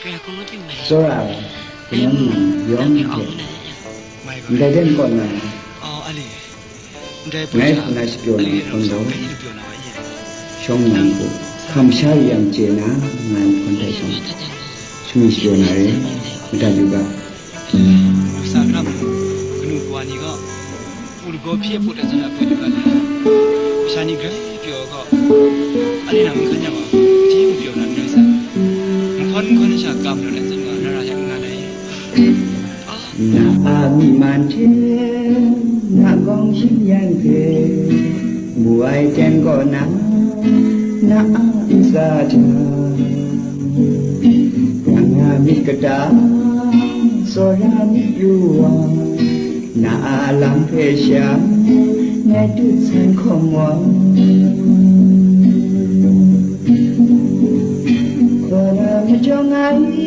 Sora Yom Yom Daiden Kona Ngay Kona Shpiona Kondo Shong Nangu Kamsha Yam Chena Ngan Konda Shong Shumi Shpiona Re Mita Yuga Sakra Kunu Kwani Ga Ulgo Pia Puta Zana Puta Kala Shani Gra Pio Ga Alina Mkanya Ga ရှာကောင်းလို့လည်းဒီမှာရရရငါလည်းနာအာမိမန်ချင်းနာကောင်းရှိရင်ကေဘူအိုင်တန်ကောနာနာအာဣဇာချာနာမိကတာစောရမိယူဝါနာအာလံဖေရှာနေတုစံခမော cho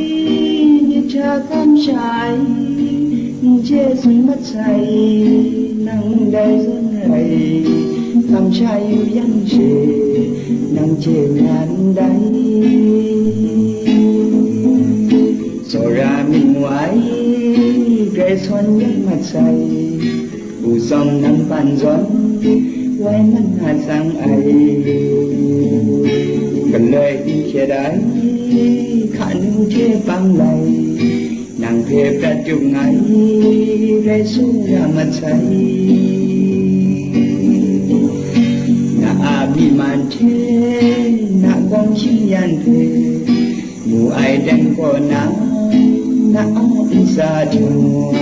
ngay cha cam trái chế xuân mất say nắng đầy dân này. Thăm trai yêu dân nắng chế ngàn đầy so ra mình ngoài cái xuân nhất mặt say u sông nắng bàn gió, quay mắt hà sang ấy. Cần lời đi che đáy khăn chế băng lầy nàng thiệp ra chung ngày rê xuống ra mặt say na a bi man thế na con chim yan về mù ai đang có na na a sa trong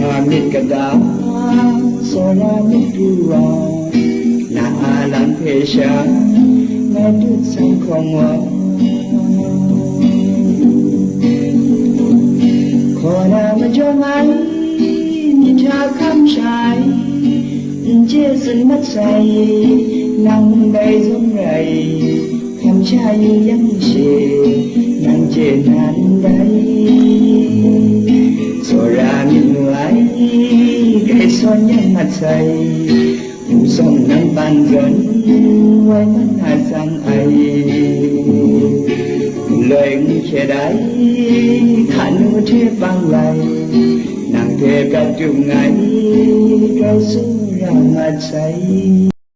hoa mít cả đá so ra mít tu na làm thế mẹ đứt sang không hoa Kona mà cho ngay nhìn cha khăm trái chia sân mất say nắng đầy giống rầy khăm trai như dân xề nắng trên nắng đây so ra mình ngoái cây son nhân mặt say mù sông nắng ban gần quay hai sang ấy lên che đáy khăn che băng lại nàng thề cả chung ngày cao xuống ra mặt say